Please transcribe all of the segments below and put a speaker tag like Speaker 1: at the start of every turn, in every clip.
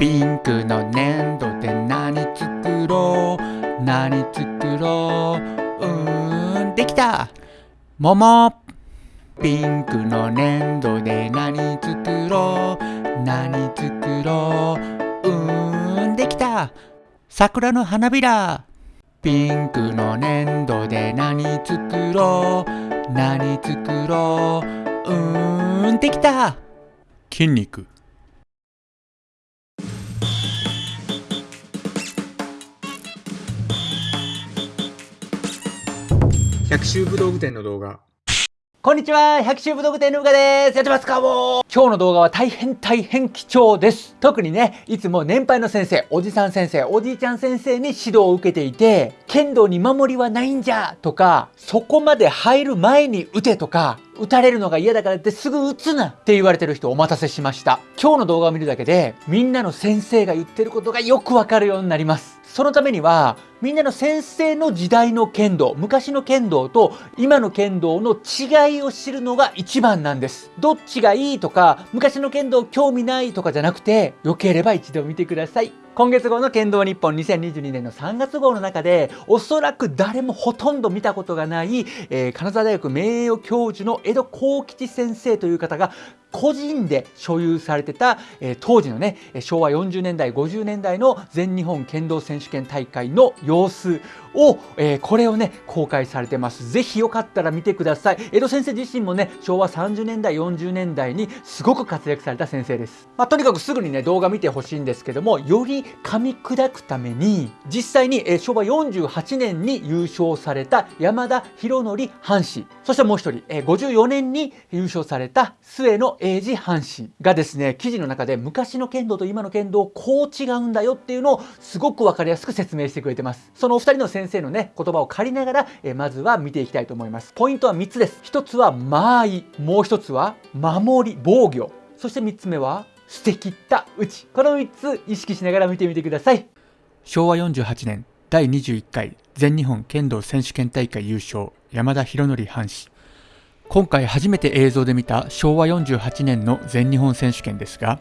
Speaker 1: ピンクの粘土で何作ろう？何作ろう？うーんできた。桃ピンクの粘土で何作ろう？何作ろう？うーんできた。桜の花びら。ピンクの粘土で何作ろう？何作ろう？うーんできた。筋肉。
Speaker 2: 百秋武道具店の動画。
Speaker 3: こんにちは百秋武道具店のうかです。やってますかも今日の動画は大変大変貴重です。特にねいつも年配の先生おじさん先生おじいちゃん先生に指導を受けていて剣道に守りはないんじゃとかそこまで入る前に打てとか打たれるのが嫌だからってすぐ打つなって言われてる人お待たせしました。今日の動画を見るだけでみんなの先生が言ってることがよくわかるようになります。そのためにはみんなの先生の時代の剣道昔の剣道と今の剣道の違いを知るのが一番なんです。どっちがいいとか昔の剣道興味ないとかじゃなくてよければ一度見てください。今月号の剣道日本2022年の3月号の中でおそらく誰もほとんど見たことがない、えー金沢大学名誉教授の江戸幸吉先生という方が個人で所有されてた、えー当時のね昭和40年代50年代の全日本剣道選手権大会の様子を、えーこれをね公開されてます。ぜひよかったら見てください。江戸先生自身もね昭和30年代40年代にすごく活躍された先生です、まあ、とにかくすぐにね動画見てほしいんですけどもより噛み砕くために実際に、えー昭和48年に優勝された山田博則藩士そしてもう一人、えー54年に優勝された末野英二藩士がですね記事の中で昔の剣道と今の剣道こう違うんだよっていうのをすごく分かりやすく説明してくれてます。そのお二人の先先生のね言葉を借りながら、えまずは見ていきたいと思います。ポイントは3つです。1つは間合い。もう1つは守り防御。そして3つ目は捨て切った打ち。この3つ意識しながら見てみてください。
Speaker 1: 昭和48年第21回全日本剣道選手権大会優勝山田博則藩士。今回初めて映像で見た昭和48年の全日本選手権ですが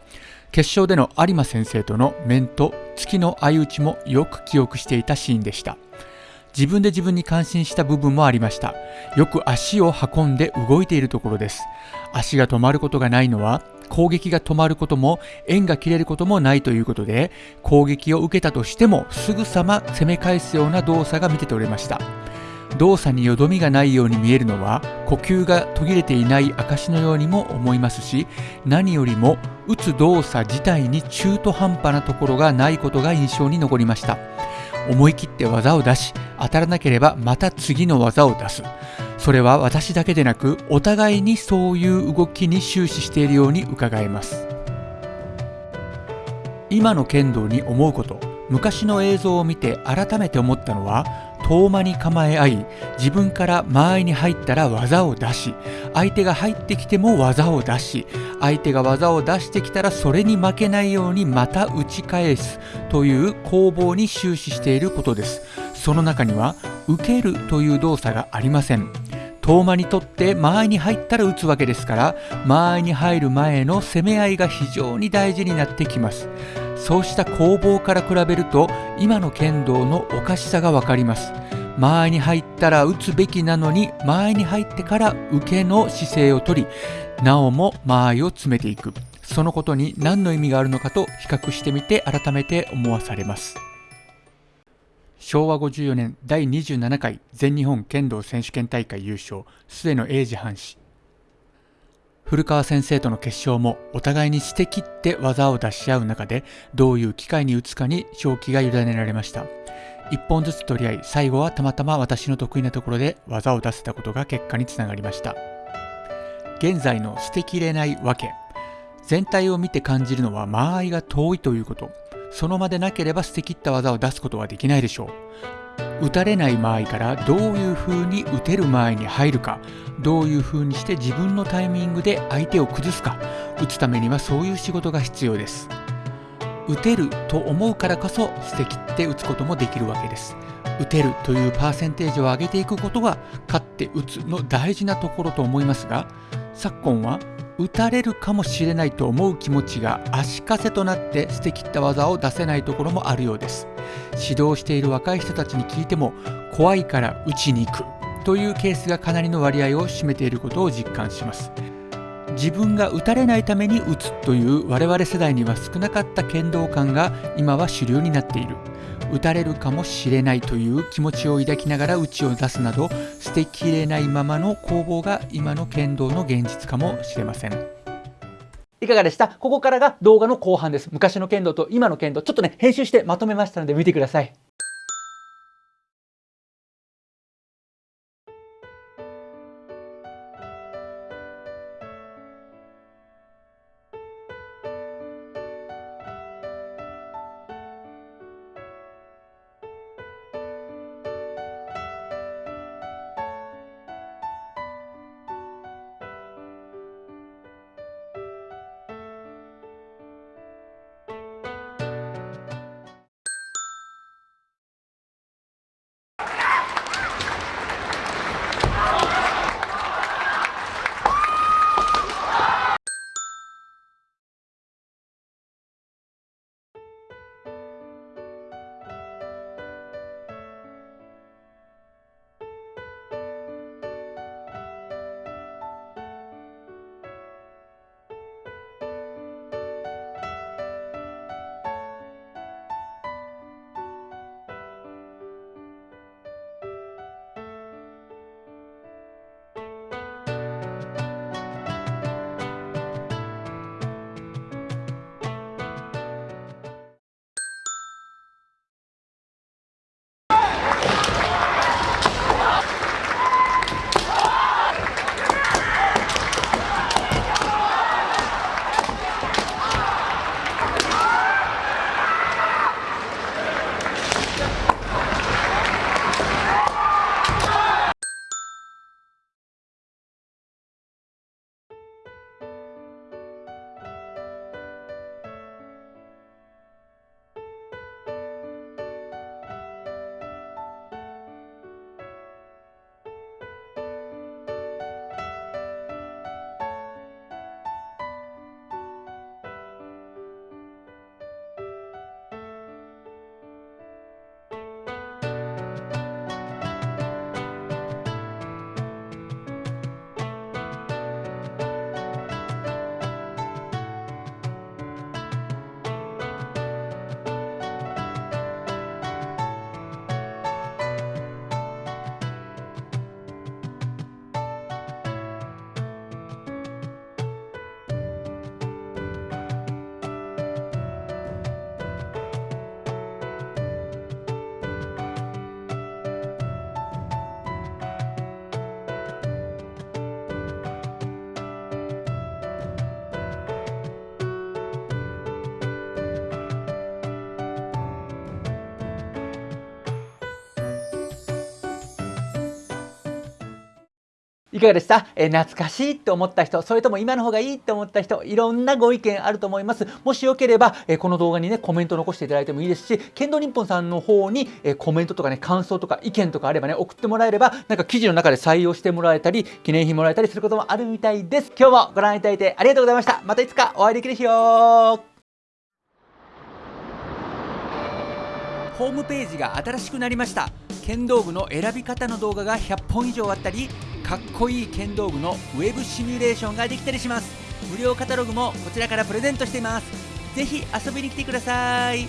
Speaker 1: 決勝での有馬先生との面と月の相打ちもよく記憶していたシーンでした。自分で自分に感心した部分もありました。よく足を運んで動いているところです。足が止まることがないのは攻撃が止まることも縁が切れることもないということで攻撃を受けたとしてもすぐさま攻め返すような動作が見て取れました。動作によどみがないように見えるのは呼吸が途切れていない証のようにも思いますし何よりも打つ動作自体に中途半端なところがないことが印象に残りました。思い切って技を出し当たらなければまた次の技を出す。それは私だけでなくお互いにそういう動きに終始しているように伺えます。今の剣道に思うこと昔の映像を見て改めて思ったのは遠間に構え合い自分から間合いに入ったら技を出し相手が入ってきても技を出し相手が技を出してきたらそれに負けないようにまた打ち返すという攻防に終始していることです。その中には受けるという動作がありません。遠間にとって間合いに入ったら打つわけですから間合いに入る前の攻め合いが非常に大事になってきます。そうした攻防から比べると今の剣道のおかしさがわかります。間合いに入ったら打つべきなのに間合いに入ってから受けの姿勢をとりなおも間合いを詰めていく。そのことに何の意味があるのかと比較してみて改めて思わされます。昭和54年第27回全日本剣道選手権大会優勝末野英二藩士古川先生との決勝もお互いに捨て切って技を出し合う中でどういう機会に打つかに勝機が委ねられました。一本ずつ取り合い最後はたまたま私の得意なところで技を出せたことが結果につながりました。現在の捨てきれないわけ。全体を見て感じるのは間合いが遠いということ。その場でなければ捨て切った技を出すことはできないでしょう。打たれない間合いからどういう風に打てる間合いに入るかどういう風にして自分のタイミングで相手を崩すか打つためにはそういう仕事が必要です。打てると思うからこそ捨て切って打つこともできるわけです。打てるというパーセンテージを上げていくことが勝って打つの大事なところと思いますが昨今は打たれるかもしれないと思う気持ちが足かせとなって捨てきった技を出せないところもあるようです。指導している若い人たちに聞いても怖いから打ちに行くというケースがかなりの割合を占めていることを実感します。自分が打たれないために打つという我々世代には少なかった剣道感が今は主流になっている。打たれるかもしれないという気持ちを抱きながら打ちを出すなど捨てきれないままの攻防が今の剣道の現実かもしれません。
Speaker 3: いかがでした？ここからが動画の後半です。昔の剣道と今の剣道ちょっとね編集してまとめましたので見てください。いかがでした、えー、懐かしいって思った人、それとも今の方がいいって思った人、いろんなご意見あると思います。もしよければ、えー、この動画にね、コメント残していただいてもいいですし、剣道日本さんの方に、えー、コメントとかね、感想とか意見とかあればね、送ってもらえれば、なんか記事の中で採用してもらえたり、記念品もらえたりすることもあるみたいです。今日もご覧いただいてありがとうございました。またいつかお会いできる日よ
Speaker 1: ホームページが新しくなりました剣道具の選び方の動画が100本以上あったりかっこいい剣道具のウェブシミュレーションができたりします。無料カタログもこちらからプレゼントしています。是非遊びに来てください。